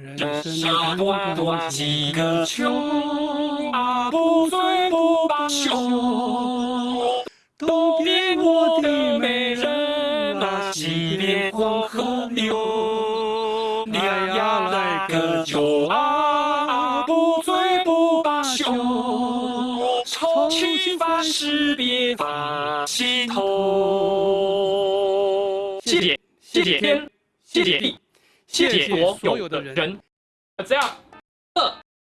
人生短短几个秋，啊不醉不罢休。东边我的美人啊，西边黄河流。两呀来个酒啊，不醉不罢休。愁绪烦事别放心头。谢谢谢谢天，谢谢地，谢谢所有的人。这样，二。